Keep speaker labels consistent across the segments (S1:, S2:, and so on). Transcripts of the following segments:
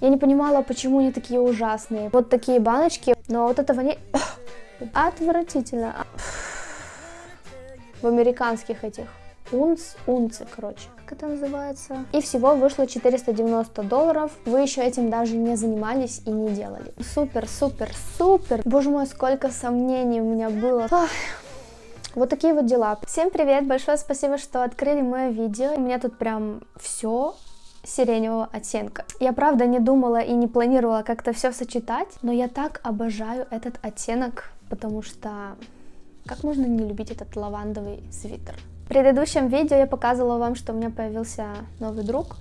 S1: Я не понимала, почему они такие ужасные. Вот такие баночки, но вот этого не... Отвратительно. В американских этих унц, унцы, короче, как это называется. И всего вышло 490 долларов. Вы еще этим даже не занимались и не делали. Супер, супер, супер. Боже мой, сколько сомнений у меня было. Ах. Вот такие вот дела. Всем привет, большое спасибо, что открыли мое видео. У меня тут прям все сиреневого оттенка. Я правда не думала и не планировала как-то все сочетать, но я так обожаю этот оттенок, потому что как можно не любить этот лавандовый свитер? В предыдущем видео я показывала вам, что у меня появился новый друг,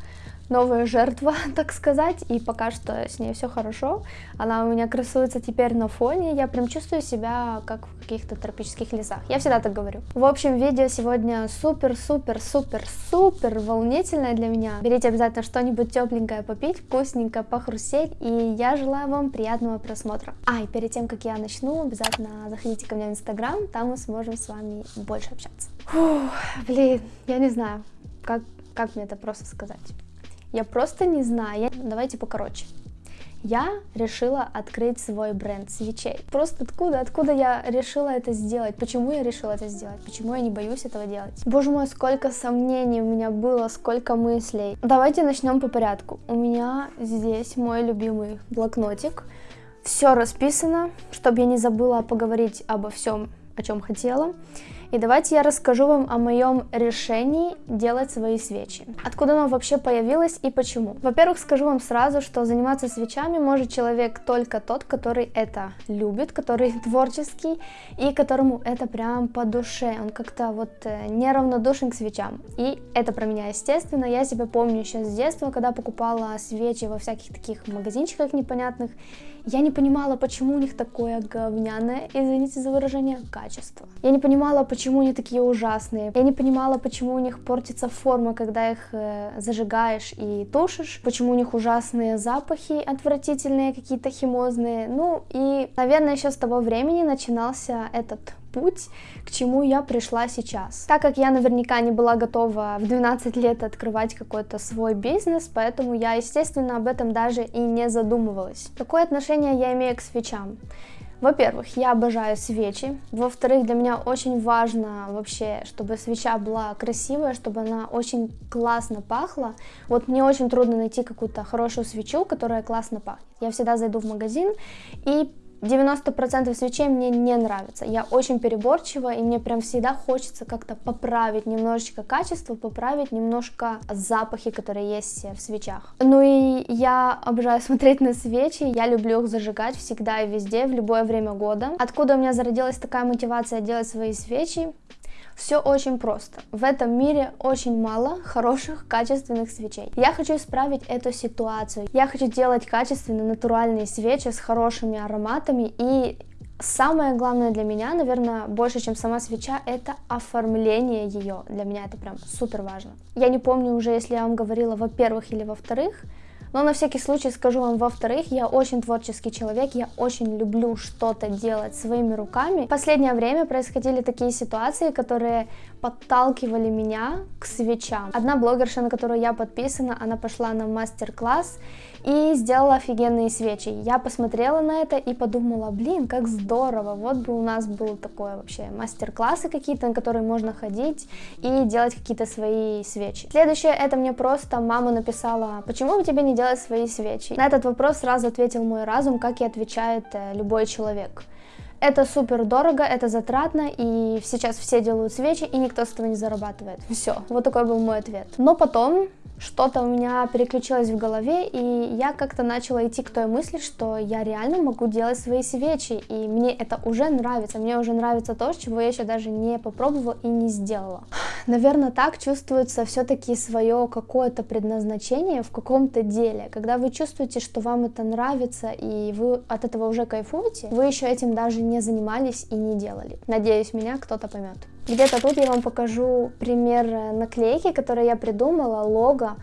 S1: новая жертва, так сказать, и пока что с ней все хорошо. Она у меня красуется теперь на фоне, я прям чувствую себя как в каких-то тропических лесах. Я всегда так говорю. В общем, видео сегодня супер-супер-супер-супер волнительное для меня. Берите обязательно что-нибудь тепленькое попить, вкусненько похрустеть, и я желаю вам приятного просмотра. А, и перед тем, как я начну, обязательно заходите ко мне в инстаграм, там мы сможем с вами больше общаться. Фух, блин, я не знаю, как, как мне это просто сказать. Я просто не знаю. Я... Давайте покороче. Я решила открыть свой бренд свечей. Просто откуда, откуда я решила это сделать? Почему я решила это сделать? Почему я не боюсь этого делать? Боже мой, сколько сомнений у меня было, сколько мыслей. Давайте начнем по порядку. У меня здесь мой любимый блокнотик. Все расписано, чтобы я не забыла поговорить обо всем, о чем хотела. И давайте я расскажу вам о моем решении делать свои свечи. Откуда оно вообще появилось и почему. Во-первых, скажу вам сразу, что заниматься свечами может человек только тот, который это любит, который творческий и которому это прям по душе. Он как-то вот э, неравнодушен к свечам. И это про меня, естественно. Я себя помню еще с детства, когда покупала свечи во всяких таких магазинчиках непонятных. Я не понимала, почему у них такое говняное, извините за выражение, качество. Я не понимала, почему они такие ужасные. Я не понимала, почему у них портится форма, когда их э, зажигаешь и тушишь. Почему у них ужасные запахи, отвратительные, какие-то химозные. Ну и, наверное, еще с того времени начинался этот путь, к чему я пришла сейчас. Так как я наверняка не была готова в 12 лет открывать какой-то свой бизнес, поэтому я, естественно, об этом даже и не задумывалась. Какое отношение я имею к свечам? Во-первых, я обожаю свечи. Во-вторых, для меня очень важно вообще, чтобы свеча была красивая, чтобы она очень классно пахла. Вот мне очень трудно найти какую-то хорошую свечу, которая классно пахнет. Я всегда зайду в магазин и 90% свечей мне не нравится. Я очень переборчива, и мне прям всегда хочется как-то поправить немножечко качество, поправить немножко запахи, которые есть в свечах. Ну и я обожаю смотреть на свечи, я люблю их зажигать всегда и везде, в любое время года. Откуда у меня зародилась такая мотивация делать свои свечи? Все очень просто. В этом мире очень мало хороших, качественных свечей. Я хочу исправить эту ситуацию. Я хочу делать качественные, натуральные свечи с хорошими ароматами и Самое главное для меня, наверное, больше, чем сама свеча, это оформление ее. Для меня это прям супер важно. Я не помню уже, если я вам говорила во-первых или во-вторых, но на всякий случай скажу вам, во-вторых, я очень творческий человек, я очень люблю что-то делать своими руками. В последнее время происходили такие ситуации, которые подталкивали меня к свечам. Одна блогерша, на которую я подписана, она пошла на мастер-класс и сделала офигенные свечи. Я посмотрела на это и подумала, блин, как здорово, вот бы у нас был такой вообще мастер-классы какие-то, на которые можно ходить и делать какие-то свои свечи. Следующее, это мне просто мама написала, почему бы тебе не делать свои свечи? На этот вопрос сразу ответил мой разум, как и отвечает э, любой человек. Это супер дорого, это затратно, и сейчас все делают свечи, и никто с этого не зарабатывает. Все, вот такой был мой ответ. Но потом что-то у меня переключилось в голове, и я как-то начала идти к той мысли, что я реально могу делать свои свечи, и мне это уже нравится, мне уже нравится то, чего я еще даже не попробовала и не сделала. Наверное, так чувствуется все-таки свое какое-то предназначение в каком-то деле. Когда вы чувствуете, что вам это нравится, и вы от этого уже кайфуете, вы еще этим даже не занимались и не делали. Надеюсь, меня кто-то поймет. Где-то тут я вам покажу пример наклейки, которую я придумала, лого.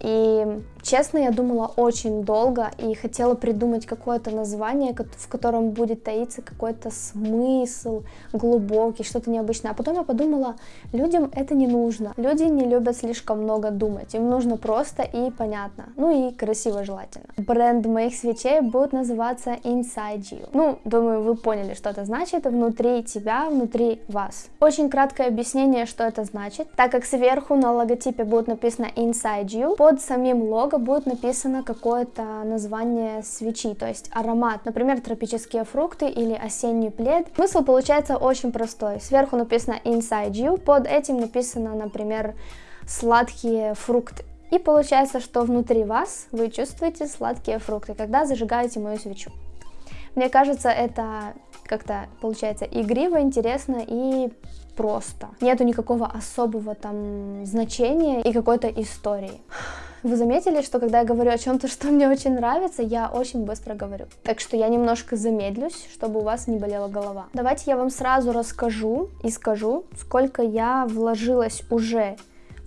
S1: И Честно, я думала очень долго и хотела придумать какое-то название, в котором будет таиться какой-то смысл глубокий, что-то необычное. А потом я подумала, людям это не нужно. Люди не любят слишком много думать, им нужно просто и понятно. Ну и красиво желательно. Бренд моих свечей будет называться Inside You. Ну, думаю, вы поняли, что это значит. Внутри тебя, внутри вас. Очень краткое объяснение, что это значит. Так как сверху на логотипе будет написано Inside You, под самим лого будет написано какое-то название свечи, то есть аромат, например, тропические фрукты или осенний плед. Смысл получается очень простой. Сверху написано Inside You, под этим написано, например, сладкие фрукты. И получается, что внутри вас вы чувствуете сладкие фрукты, когда зажигаете мою свечу. Мне кажется, это как-то получается игриво, интересно и просто. Нету никакого особого там значения и какой-то истории. Вы заметили, что когда я говорю о чем-то, что мне очень нравится, я очень быстро говорю. Так что я немножко замедлюсь, чтобы у вас не болела голова. Давайте я вам сразу расскажу и скажу, сколько я вложилась уже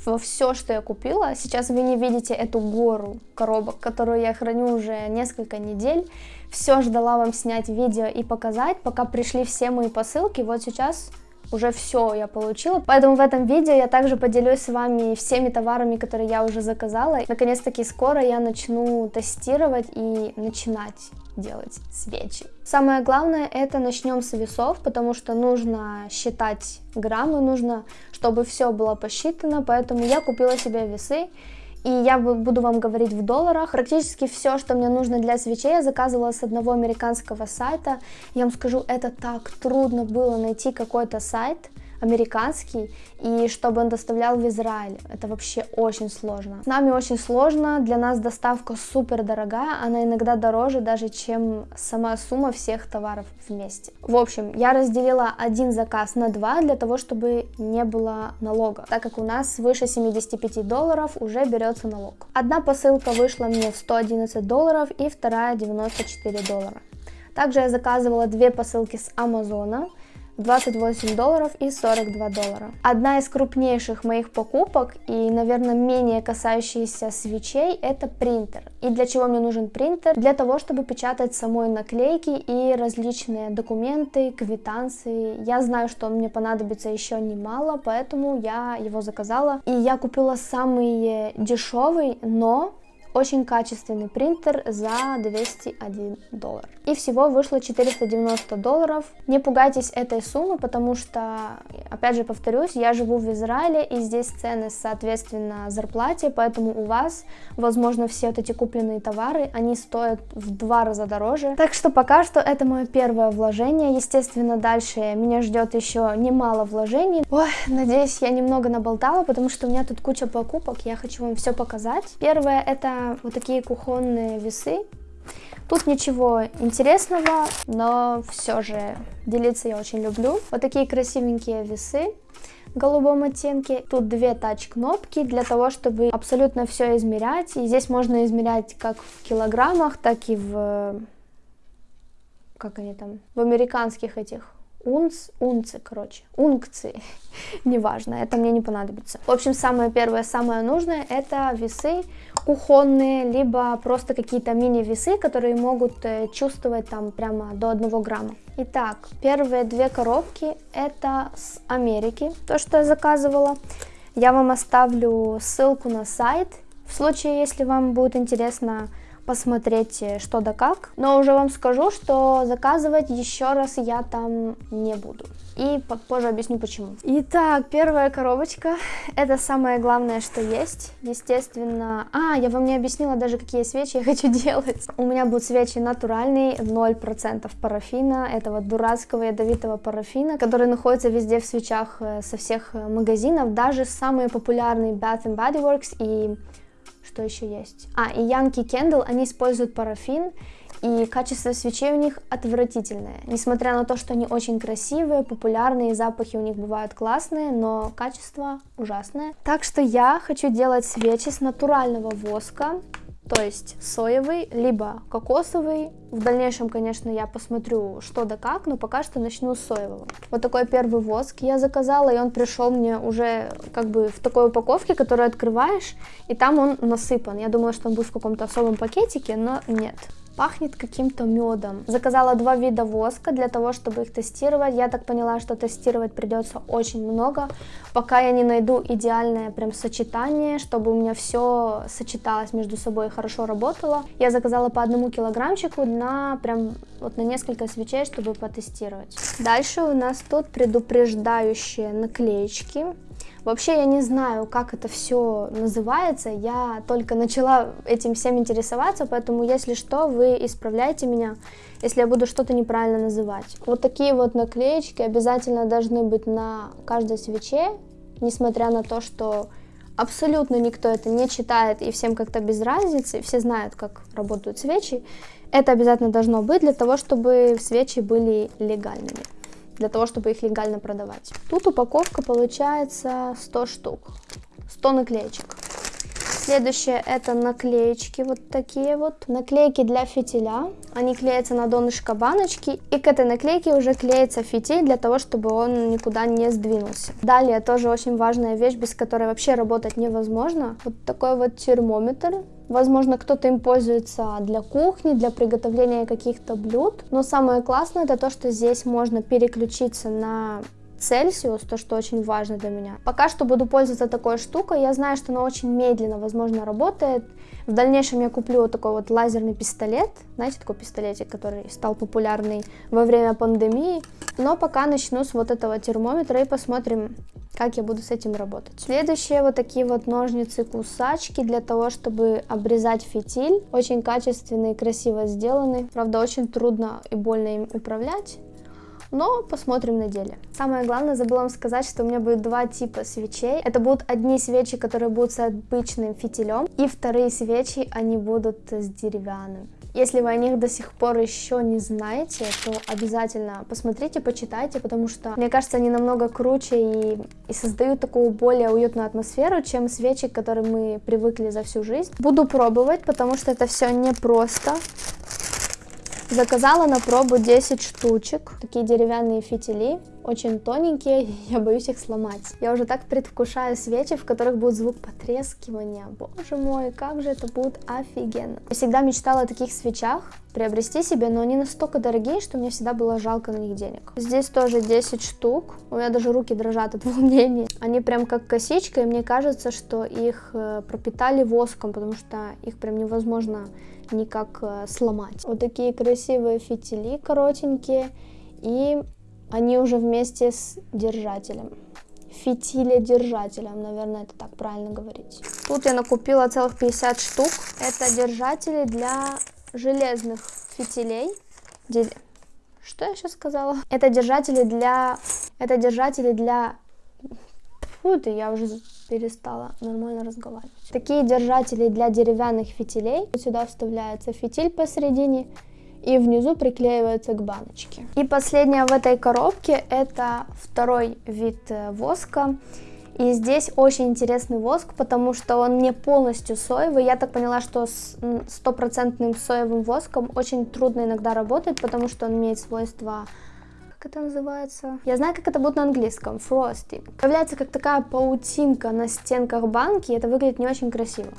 S1: во все, что я купила. Сейчас вы не видите эту гору коробок, которую я храню уже несколько недель. Все ждала вам снять видео и показать, пока пришли все мои посылки. Вот сейчас уже все я получила. Поэтому в этом видео я также поделюсь с вами всеми товарами, которые я уже заказала. Наконец-таки скоро я начну тестировать и начинать делать свечи. Самое главное это начнем с весов, потому что нужно считать граммы, нужно, чтобы все было посчитано, поэтому я купила себе весы и я буду вам говорить в долларах. Практически все, что мне нужно для свечей, я заказывала с одного американского сайта. Я вам скажу, это так трудно было найти какой-то сайт, американский, и чтобы он доставлял в Израиль. Это вообще очень сложно. С нами очень сложно, для нас доставка супер дорогая, она иногда дороже даже, чем сама сумма всех товаров вместе. В общем, я разделила один заказ на два для того, чтобы не было налога, так как у нас выше 75 долларов уже берется налог. Одна посылка вышла мне в 111 долларов и вторая 94 доллара. Также я заказывала две посылки с Амазона, 28 долларов и 42 доллара. Одна из крупнейших моих покупок и, наверное, менее касающаяся свечей, это принтер. И для чего мне нужен принтер? Для того, чтобы печатать самой наклейки и различные документы, квитанции. Я знаю, что мне понадобится еще немало, поэтому я его заказала. И я купила самый дешевый, но очень качественный принтер за 201 доллар. И всего вышло 490 долларов. Не пугайтесь этой суммы, потому что, опять же повторюсь, я живу в Израиле, и здесь цены соответственно зарплате, поэтому у вас, возможно, все вот эти купленные товары, они стоят в два раза дороже. Так что пока что это мое первое вложение. Естественно, дальше меня ждет еще немало вложений. Ой, надеюсь, я немного наболтала, потому что у меня тут куча покупок, я хочу вам все показать. Первое это вот такие кухонные весы. Тут ничего интересного, но все же делиться я очень люблю. Вот такие красивенькие весы в голубом оттенке. Тут две тач-кнопки для того, чтобы абсолютно все измерять. И здесь можно измерять как в килограммах, так и в... Как они там? В американских этих унц, унцы, короче, ункции, неважно, это мне не понадобится. В общем, самое первое, самое нужное, это весы кухонные, либо просто какие-то мини-весы, которые могут э, чувствовать там прямо до 1 грамма. Итак, первые две коробки, это с Америки, то, что я заказывала. Я вам оставлю ссылку на сайт, в случае, если вам будет интересно посмотреть э, что да как. Но уже вам скажу, что заказывать еще раз я там не буду. И позже объясню почему. Итак, первая коробочка. Это самое главное, что есть. Естественно... А, я вам не объяснила даже, какие свечи я хочу делать. У меня будут свечи натуральные, 0% парафина, этого дурацкого ядовитого парафина, который находится везде в свечах э, со всех э, магазинов. Даже самые популярные Bath Body Works и что еще есть? А, и Yankee Candle, они используют парафин, и качество свечей у них отвратительное. Несмотря на то, что они очень красивые, популярные, запахи у них бывают классные, но качество ужасное. Так что я хочу делать свечи с натурального воска. То есть соевый, либо кокосовый. В дальнейшем, конечно, я посмотрю, что да как, но пока что начну с соевого. Вот такой первый воск я заказала, и он пришел мне уже как бы в такой упаковке, которую открываешь, и там он насыпан. Я думала, что он будет в каком-то особом пакетике, но нет пахнет каким-то медом. Заказала два вида воска для того, чтобы их тестировать. Я так поняла, что тестировать придется очень много, пока я не найду идеальное прям сочетание, чтобы у меня все сочеталось между собой и хорошо работало. Я заказала по одному килограммчику на прям вот на несколько свечей, чтобы потестировать. Дальше у нас тут предупреждающие наклеечки. Вообще я не знаю, как это все называется, я только начала этим всем интересоваться, поэтому если что, вы исправляйте меня, если я буду что-то неправильно называть. Вот такие вот наклеечки обязательно должны быть на каждой свече, несмотря на то, что абсолютно никто это не читает и всем как-то без разницы, все знают, как работают свечи. Это обязательно должно быть для того, чтобы свечи были легальными для того, чтобы их легально продавать. Тут упаковка получается 100 штук, 100 наклеечек. Следующее это наклеечки, вот такие вот. Наклейки для фитиля. Они клеятся на донышко баночки. И к этой наклейке уже клеится фитиль для того, чтобы он никуда не сдвинулся. Далее тоже очень важная вещь, без которой вообще работать невозможно. Вот такой вот термометр. Возможно, кто-то им пользуется для кухни, для приготовления каких-то блюд. Но самое классное это то, что здесь можно переключиться на Цельсиус, то, что очень важно для меня. Пока что буду пользоваться такой штукой, я знаю, что она очень медленно, возможно, работает. В дальнейшем я куплю вот такой вот лазерный пистолет, знаете, такой пистолетик, который стал популярный во время пандемии. Но пока начну с вот этого термометра и посмотрим, как я буду с этим работать. Следующие вот такие вот ножницы-кусачки для того, чтобы обрезать фитиль. Очень качественные, красиво сделаны. Правда, очень трудно и больно им управлять но посмотрим на деле. Самое главное, забыла вам сказать, что у меня будет два типа свечей. Это будут одни свечи, которые будут с обычным фитилем, и вторые свечи, они будут с деревянным. Если вы о них до сих пор еще не знаете, то обязательно посмотрите, почитайте, потому что, мне кажется, они намного круче и, и создают такую более уютную атмосферу, чем свечи, к которым мы привыкли за всю жизнь. Буду пробовать, потому что это все непросто. Заказала на пробу 10 штучек, такие деревянные фитили, очень тоненькие, я боюсь их сломать. Я уже так предвкушаю свечи, в которых будет звук потрескивания. Боже мой, как же это будет офигенно. Я всегда мечтала о таких свечах, приобрести себе, но они настолько дорогие, что мне всегда было жалко на них денег. Здесь тоже 10 штук, у меня даже руки дрожат от волнения. Они прям как косичка, и мне кажется, что их э, пропитали воском, потому что их прям невозможно никак э, сломать. Вот такие красивые фитили коротенькие и они уже вместе с держателем. Фитиледержателем, наверное, это так правильно говорить. Тут я накупила целых 50 штук. Это держатели для железных фитилей. Что я сейчас сказала? Это держатели для... Это держатели для... Фу ты, я уже перестала нормально разговаривать. Такие держатели для деревянных фитилей. Сюда вставляется фитиль посередине и внизу приклеивается к баночке. И последнее в этой коробке это второй вид э, воска. И здесь очень интересный воск, потому что он не полностью соевый. Я так поняла, что с стопроцентным соевым воском очень трудно иногда работать, потому что он имеет свойства как это называется? Я знаю, как это будет на английском. Frosty. Появляется как такая паутинка на стенках банки, и это выглядит не очень красиво.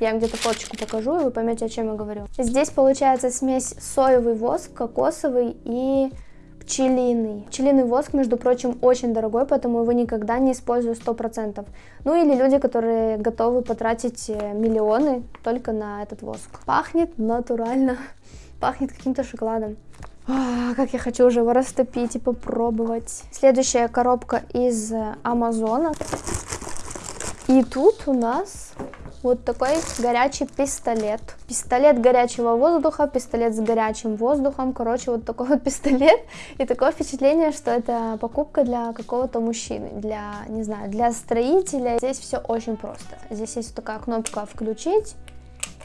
S1: Я где-то фоточку покажу, и вы поймете, о чем я говорю. Здесь получается смесь соевый воск, кокосовый и пчелиный. Пчелиный воск, между прочим, очень дорогой, поэтому его никогда не использую 100%. Ну или люди, которые готовы потратить э, миллионы только на этот воск. Пахнет натурально, пахнет каким-то шоколадом. Как я хочу уже его растопить и попробовать. Следующая коробка из Амазона. И тут у нас вот такой горячий пистолет. Пистолет горячего воздуха, пистолет с горячим воздухом. Короче, вот такой вот пистолет. И такое впечатление, что это покупка для какого-то мужчины, для, не знаю, для строителя. Здесь все очень просто. Здесь есть такая кнопка «Включить».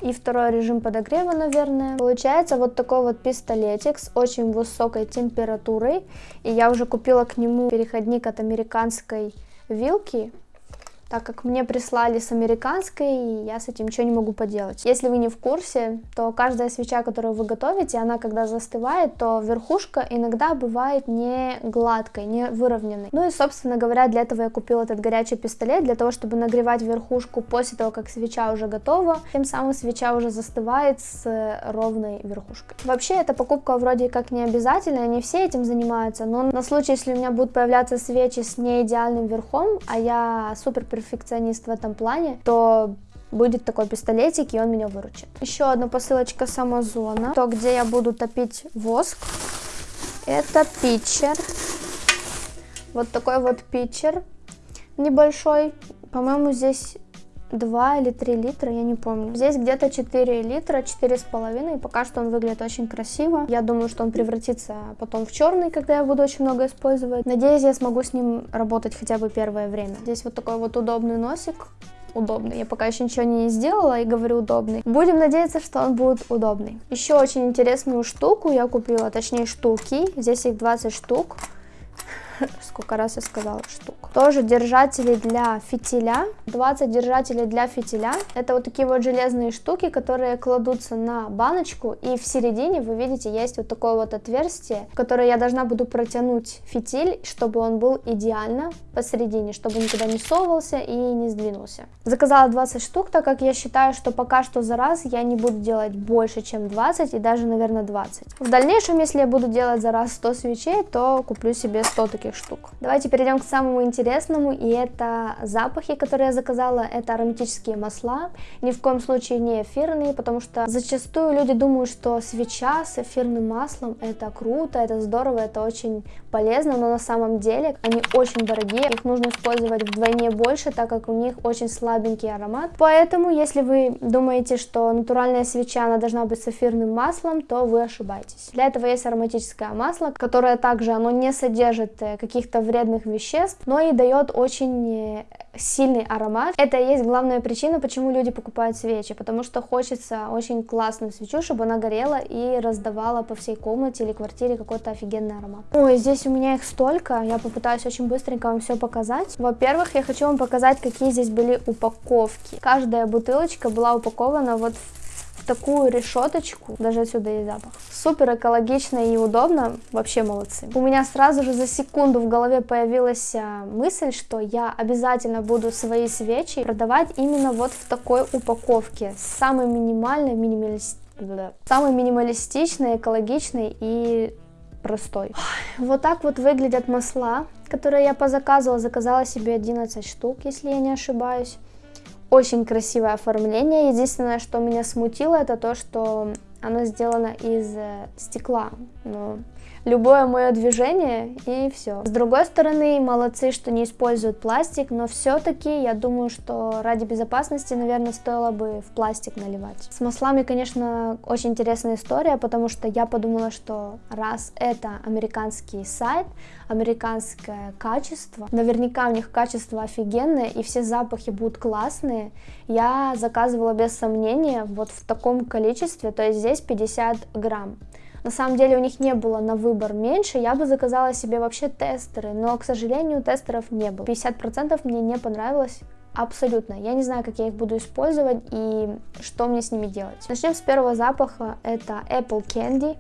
S1: И второй режим подогрева, наверное. Получается вот такой вот пистолетик с очень высокой температурой. И я уже купила к нему переходник от американской вилки так как мне прислали с американской, и я с этим ничего не могу поделать. Если вы не в курсе, то каждая свеча, которую вы готовите, она когда застывает, то верхушка иногда бывает не гладкой, не выровненной. Ну и, собственно говоря, для этого я купила этот горячий пистолет, для того, чтобы нагревать верхушку после того, как свеча уже готова. Тем самым свеча уже застывает с ровной верхушкой. Вообще, эта покупка вроде как не обязательная, не все этим занимаются, но на случай, если у меня будут появляться свечи с не идеальным верхом, а я супер перфекционист в этом плане, то будет такой пистолетик, и он меня выручит. Еще одна посылочка с Амазона, то, где я буду топить воск. Это питчер. Вот такой вот питчер небольшой. По-моему, здесь 2 или 3 литра, я не помню. Здесь где-то 4 литра, 4,5, и пока что он выглядит очень красиво. Я думаю, что он превратится потом в черный, когда я буду очень много использовать. Надеюсь, я смогу с ним работать хотя бы первое время. Здесь вот такой вот удобный носик, удобный. Я пока еще ничего не сделала и говорю удобный. Будем надеяться, что он будет удобный. Еще очень интересную штуку я купила, точнее штуки. Здесь их 20 штук. сколько раз я сказала штук. Тоже держатели для фитиля, 20 держателей для фитиля. Это вот такие вот железные штуки, которые кладутся на баночку, и в середине, вы видите, есть вот такое вот отверстие, в которое я должна буду протянуть фитиль, чтобы он был идеально посередине, чтобы никуда не совывался и не сдвинулся. Заказала 20 штук, так как я считаю, что пока что за раз я не буду делать больше, чем 20 и даже, наверное, 20. В дальнейшем, если я буду делать за раз 100 свечей, то куплю себе 100 таких таких штук. Давайте перейдем к самому интересному, и это запахи, которые я заказала, это ароматические масла, ни в коем случае не эфирные, потому что зачастую люди думают, что свеча с эфирным маслом это круто, это здорово, это очень полезно, но на самом деле они очень дорогие, их нужно использовать вдвойне больше, так как у них очень слабенький аромат, поэтому если вы думаете, что натуральная свеча она должна быть с эфирным маслом, то вы ошибаетесь. Для этого есть ароматическое масло, которое также оно не содержит э, каких-то вредных веществ, но и дает очень э, сильный аромат. Это и есть главная причина, почему люди покупают свечи, потому что хочется очень классную свечу, чтобы она горела и раздавала по всей комнате или квартире какой-то офигенный аромат. Ой, здесь у меня их столько, я попытаюсь очень быстренько вам все показать. Во-первых, я хочу вам показать, какие здесь были упаковки. Каждая бутылочка была упакована вот в такую решеточку, даже отсюда есть запах. Супер экологично и удобно, вообще молодцы. У меня сразу же за секунду в голове появилась а, мысль, что я обязательно буду свои свечи продавать именно вот в такой упаковке, самой минимальной, минималист... самой минималистичной, экологичной и простой. Вот так вот выглядят масла, которые я по заказу заказала себе 11 штук, если я не ошибаюсь. Очень красивое оформление. Единственное, что меня смутило, это то, что оно сделано из э, стекла. Но любое мое движение и все. С другой стороны, молодцы, что не используют пластик, но все-таки я думаю, что ради безопасности, наверное, стоило бы в пластик наливать. С маслами, конечно, очень интересная история, потому что я подумала, что раз это американский сайт, американское качество, наверняка у них качество офигенное и все запахи будут классные, я заказывала без сомнения вот в таком количестве, то есть здесь 50 грамм. На самом деле у них не было на выбор меньше, я бы заказала себе вообще тестеры, но, к сожалению, тестеров не было. 50% мне не понравилось, Абсолютно. Я не знаю, как я их буду использовать и что мне с ними делать. Начнем с первого запаха. Это Apple Candy.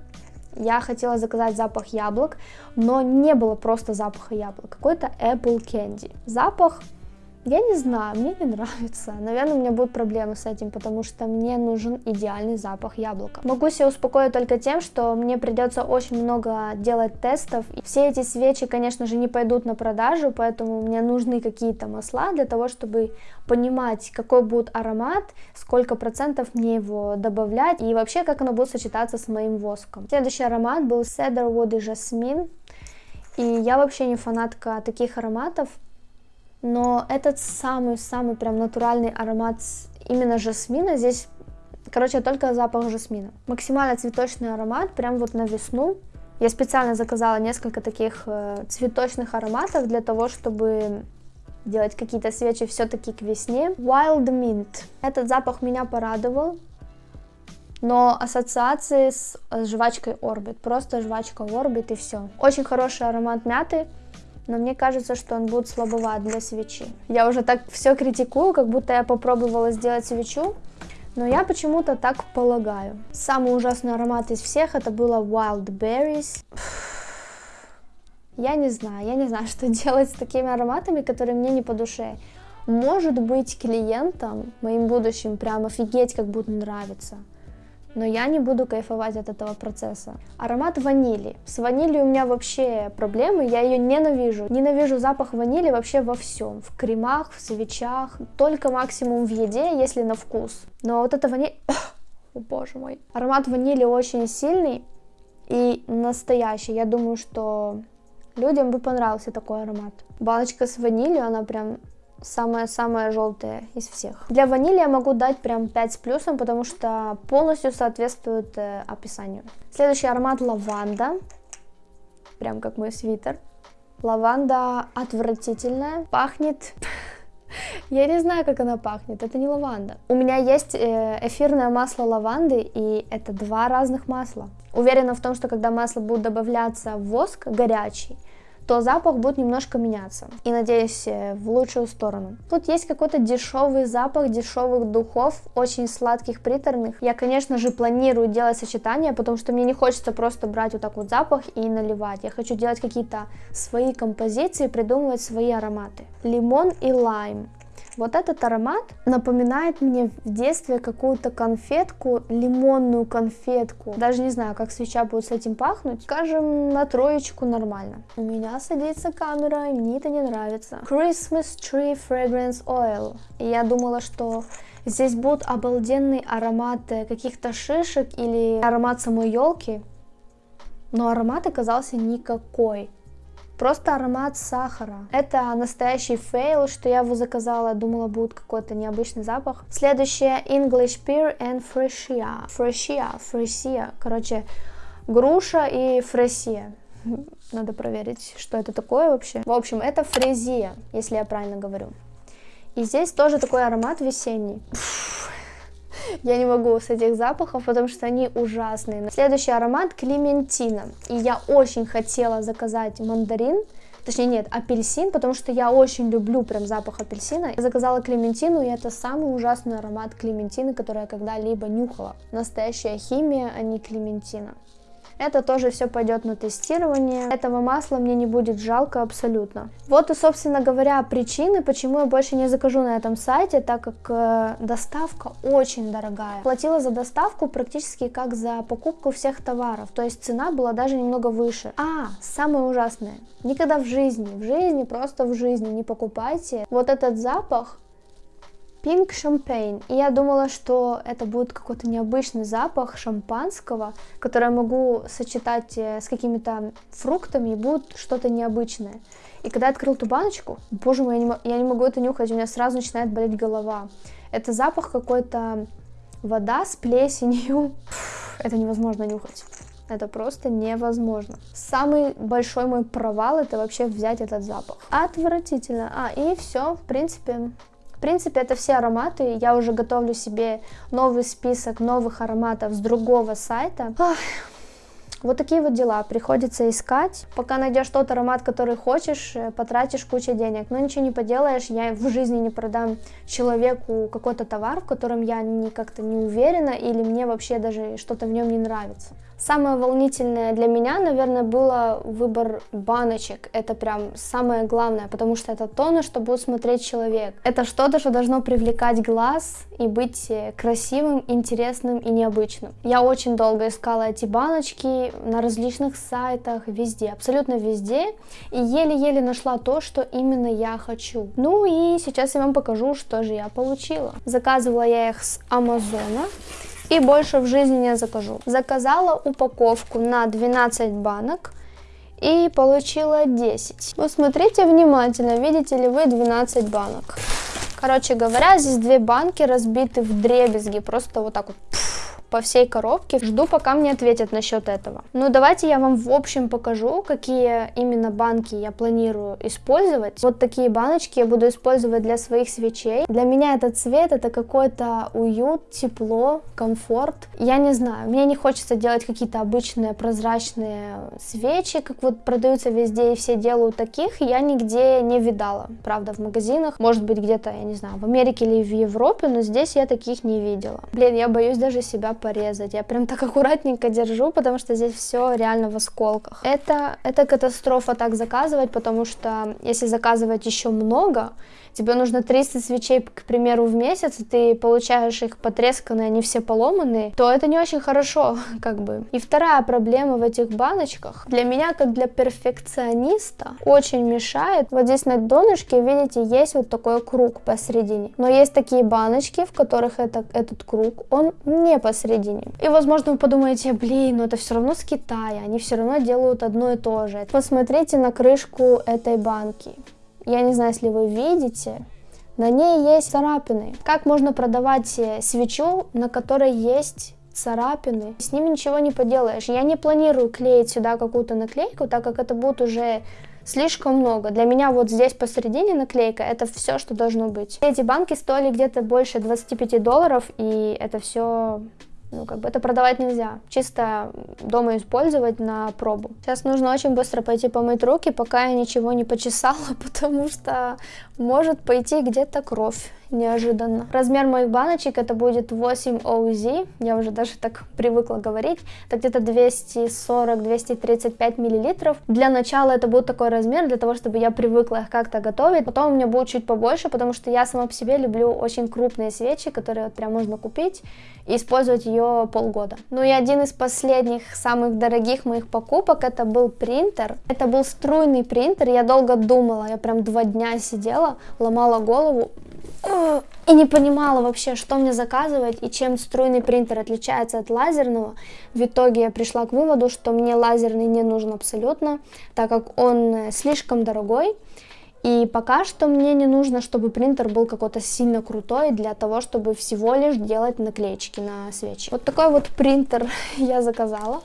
S1: Я хотела заказать запах яблок, но не было просто запаха яблок. Какой-то Apple Candy. Запах я не знаю, мне не нравится. Наверное, у меня будут проблемы с этим, потому что мне нужен идеальный запах яблока. Могу себя успокоить только тем, что мне придется очень много делать тестов. И все эти свечи, конечно же, не пойдут на продажу, поэтому мне нужны какие-то масла для того, чтобы понимать, какой будет аромат, сколько процентов мне его добавлять и вообще, как оно будет сочетаться с моим воском. Следующий аромат был Cedarwood и Жасмин. И я вообще не фанатка таких ароматов, но этот самый-самый прям натуральный аромат именно жасмина, здесь, короче, только запах жасмина. Максимально цветочный аромат, прям вот на весну. Я специально заказала несколько таких э, цветочных ароматов для того, чтобы делать какие-то свечи все-таки к весне. Wild Mint. Этот запах меня порадовал, но ассоциации с, с жвачкой Orbit. Просто жвачка Orbit и все. Очень хороший аромат мяты но мне кажется, что он будет слабоват для свечи. Я уже так все критикую, как будто я попробовала сделать свечу, но я почему-то так полагаю. Самый ужасный аромат из всех это было Wild Berries. Я не знаю, я не знаю, что делать с такими ароматами, которые мне не по душе. Может быть, клиентам, моим будущим, прям офигеть, как будут нравиться но я не буду кайфовать от этого процесса. Аромат ванили. С ванилью у меня вообще проблемы, я ее ненавижу. Ненавижу запах ванили вообще во всем. В кремах, в свечах, только максимум в еде, если на вкус. Но вот это ваниль... О, боже мой. Аромат ванили очень сильный и настоящий. Я думаю, что людям бы понравился такой аромат. Баночка с ванилью, она прям самая-самая желтая из всех. Для ванили я могу дать прям 5 с плюсом, потому что полностью соответствует э, описанию. Следующий аромат лаванда, прям как мой свитер. Лаванда отвратительная, пахнет... Я не знаю, как она пахнет, это не лаванда. У меня есть э, эфирное масло лаванды, и это два разных масла. Уверена в том, что когда масло будет добавляться в воск горячий, то запах будет немножко меняться. И надеюсь, э, в лучшую сторону. Тут есть какой-то дешевый запах дешевых духов, очень сладких, приторных. Я, конечно же, планирую делать сочетание, потому что мне не хочется просто брать вот так вот запах и наливать. Я хочу делать какие-то свои композиции, придумывать свои ароматы. Лимон и лайм. Вот этот аромат напоминает мне в детстве какую-то конфетку, лимонную конфетку. Даже не знаю, как свеча будет с этим пахнуть. Скажем, на троечку нормально. У меня садится камера, мне это не нравится. Christmas Tree Fragrance Oil. Я думала, что здесь будет обалденный аромат каких-то шишек или аромат самой елки. Но аромат оказался никакой. Просто аромат сахара. Это настоящий fail, что я его заказала, думала будет какой-то необычный запах. Следующее English Pear and Freesia. Freesia, Freesia. Короче, груша и фресия. Надо проверить, что это такое вообще. В общем, это фрезия, если я правильно говорю. И здесь тоже такой аромат весенний. Я не могу с этих запахов, потому что они ужасные. Следующий аромат Клементина. И я очень хотела заказать мандарин, точнее нет, апельсин, потому что я очень люблю прям запах апельсина. Я заказала клементину, и это самый ужасный аромат клементины, который я когда-либо нюхала. Настоящая химия, а не клементина. Это тоже все пойдет на тестирование. Этого масла мне не будет жалко абсолютно. Вот и, собственно говоря, причины, почему я больше не закажу на этом сайте, так как э, доставка очень дорогая. Платила за доставку практически как за покупку всех товаров, то есть цена была даже немного выше. А, самое ужасное, никогда в жизни, в жизни, просто в жизни не покупайте вот этот запах Pink Champagne. И я думала, что это будет какой-то необычный запах шампанского, который я могу сочетать э, с какими-то фруктами, и будет что-то необычное. И когда я открыл эту баночку, боже мой, я не, я не могу это нюхать, у меня сразу начинает болеть голова. Это запах какой-то вода с плесенью. Это невозможно нюхать. Это просто невозможно. Самый большой мой провал это вообще взять этот запах. Отвратительно. А, и все, в принципе, принципе, это все ароматы. Я уже готовлю себе новый список новых ароматов с другого сайта. Ах. Вот такие вот дела, приходится искать. Пока найдешь тот аромат, который хочешь, э, потратишь кучу денег. Но ничего не поделаешь, я в жизни не продам человеку какой-то товар, в котором я не как-то не уверена или мне вообще даже что-то в нем не нравится. Самое волнительное для меня, наверное, было выбор баночек. Это прям самое главное, потому что это то, на что будет смотреть человек. Это что-то, что должно привлекать глаз и быть э, красивым, интересным и необычным. Я очень долго искала эти баночки на различных сайтах, везде, абсолютно везде, и еле-еле нашла то, что именно я хочу. Ну и сейчас я вам покажу, что же я получила. Заказывала я их с Амазона и больше в жизни не закажу. Заказала упаковку на 12 банок и получила 10. Вот смотрите внимательно, видите ли вы 12 банок. Короче говоря, здесь две банки разбиты в дребезги, просто вот так вот по всей коробке. Жду, пока мне ответят насчет этого. Ну, давайте я вам в общем покажу, какие именно банки я планирую использовать. Вот такие баночки я буду использовать для своих свечей. Для меня этот цвет это какой-то уют, тепло, комфорт. Я не знаю, мне не хочется делать какие-то обычные прозрачные свечи, как вот продаются везде и все делают таких. Я нигде не видала, правда, в магазинах. Может быть, где-то, я не знаю, в Америке или в Европе, но здесь я таких не видела. Блин, я боюсь даже себя порезать. Я прям так аккуратненько держу, потому что здесь все реально в осколках. Это, это катастрофа так заказывать, потому что если заказывать еще много, тебе нужно 300 свечей, к примеру, в месяц, и ты получаешь их потресканные, они все поломанные, то это не очень хорошо, как бы. И вторая проблема в этих баночках, для меня, как для перфекциониста, очень мешает. Вот здесь на донышке, видите, есть вот такой круг посередине. Но есть такие баночки, в которых это, этот круг, он не посередине. И, возможно, вы подумаете, блин, но это все равно с Китая, они все равно делают одно и то же. Посмотрите на крышку этой банки. Я не знаю, если вы видите, на ней есть царапины. Как можно продавать э, свечу, на которой есть царапины? С ними ничего не поделаешь. Я не планирую клеить сюда какую-то наклейку, так как это будет уже слишком много. Для меня вот здесь посередине наклейка, это все, что должно быть. Эти банки стоили где-то больше 25 долларов, и это все ну, как бы это продавать нельзя. Чисто дома использовать на пробу. Сейчас нужно очень быстро пойти помыть руки, пока я ничего не почесала, потому что может пойти где-то кровь неожиданно. Размер моих баночек это будет 8 OZ, я уже даже так привыкла говорить, это где-то 240-235 миллилитров. Для начала это будет такой размер, для того, чтобы я привыкла их как-то готовить. Потом у меня будет чуть побольше, потому что я сама по себе люблю очень крупные свечи, которые вот прям можно купить и использовать ее полгода. Ну и один из последних самых дорогих моих покупок это был принтер. Это был струйный принтер, я долго думала, я прям два дня сидела, ломала голову, и не понимала вообще, что мне заказывать и чем струйный принтер отличается от лазерного. В итоге я пришла к выводу, что мне лазерный не нужен абсолютно, так как он э, слишком дорогой. И пока что мне не нужно, чтобы принтер был какой-то сильно крутой для того, чтобы всего лишь делать наклеечки на свечи. Вот такой вот принтер я заказала.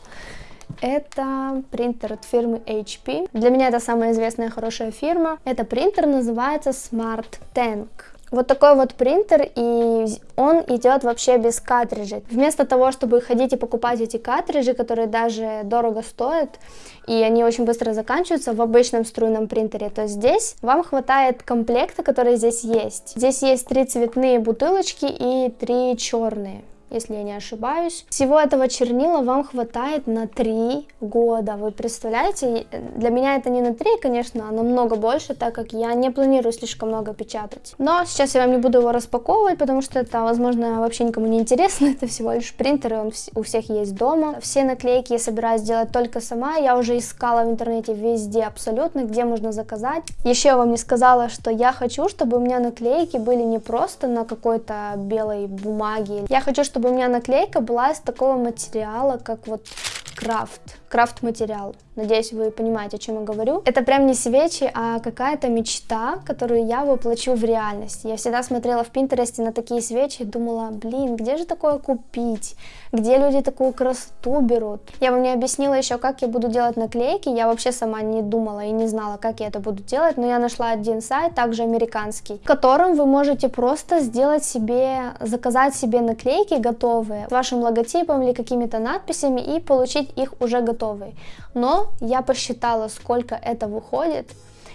S1: Это принтер от фирмы HP. Для меня это самая известная хорошая фирма. Это принтер называется Smart Tank. Вот такой вот принтер, и он идет вообще без картриджей. Вместо того, чтобы ходить и покупать эти картриджи, которые даже дорого стоят, и они очень быстро заканчиваются в обычном струйном принтере, то здесь вам хватает комплекта, который здесь есть. Здесь есть три цветные бутылочки и три черные если я не ошибаюсь. Всего этого чернила вам хватает на 3 года. Вы представляете? Для меня это не на 3, конечно, а намного больше, так как я не планирую слишком много печатать. Но сейчас я вам не буду его распаковывать, потому что это, возможно, вообще никому не интересно. Это всего лишь принтер, и он у всех есть дома. Все наклейки я собираюсь делать только сама. Я уже искала в интернете везде абсолютно, где можно заказать. Еще я вам не сказала, что я хочу, чтобы у меня наклейки были не просто на какой-то белой бумаге. Я хочу, чтобы чтобы у меня наклейка была из такого материала, как вот крафт, крафт материал. Надеюсь, вы понимаете, о чем я говорю. Это прям не свечи, а какая-то мечта, которую я воплочу в реальность. Я всегда смотрела в Пинтересте на такие свечи и думала, блин, где же такое купить? Где люди такую красоту берут? Я вам не объяснила еще, как я буду делать наклейки. Я вообще сама не думала и не знала, как я это буду делать, но я нашла один сайт, также американский, в котором вы можете просто сделать себе, заказать себе наклейки готовые с вашим логотипом или какими-то надписями и получить их уже готовые. Но я посчитала, сколько это выходит,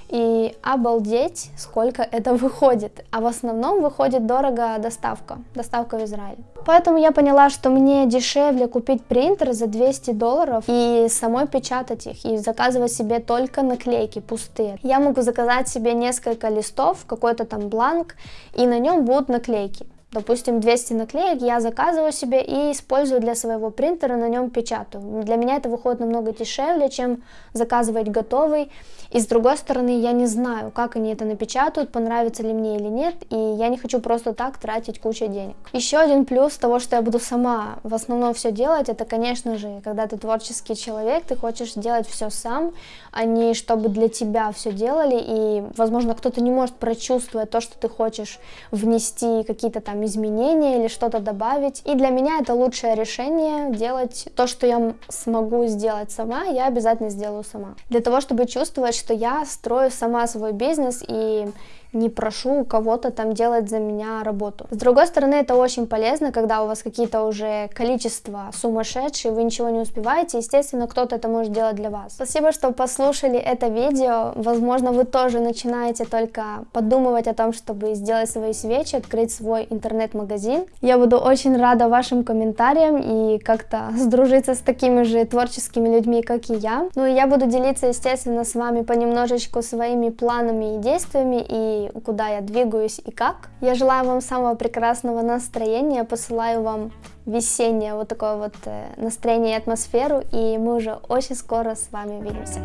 S1: и обалдеть, сколько это выходит. А в основном выходит дорого доставка, доставка в Израиль. Поэтому я поняла, что мне дешевле купить принтер за 200 долларов и самой печатать их, и заказывать себе только наклейки пустые. Я могу заказать себе несколько листов, какой-то там бланк, и на нем будут наклейки. Допустим, 200 наклеек я заказываю себе и использую для своего принтера, на нем печатаю. Для меня это выходит намного дешевле, чем заказывать готовый. И с другой стороны, я не знаю, как они это напечатают, понравится ли мне или нет, и я не хочу просто так тратить кучу денег. Еще один плюс того, что я буду сама в основном все делать, это, конечно же, когда ты творческий человек, ты хочешь делать все сам, а не чтобы для тебя все делали, и, возможно, кто-то не может прочувствовать то, что ты хочешь внести какие-то там изменения или что-то добавить. И для меня это лучшее решение делать то, что я смогу сделать сама, я обязательно сделаю сама. Для того, чтобы чувствовать, что я строю сама свой бизнес и не прошу у кого-то там делать за меня работу. С другой стороны, это очень полезно, когда у вас какие-то уже количества сумасшедшие, вы ничего не успеваете, естественно, кто-то это может делать для вас. Спасибо, что послушали это видео. Возможно, вы тоже начинаете только подумывать о том, чтобы сделать свои свечи, открыть свой интернет-магазин. Я буду очень рада вашим комментариям и как-то сдружиться с такими же творческими людьми, как и я. Ну и я буду делиться, естественно, с вами понемножечку своими планами и действиями и куда я двигаюсь и как. Я желаю вам самого прекрасного настроения, посылаю вам весеннее вот такое вот э, настроение и атмосферу, и мы уже очень скоро с вами увидимся.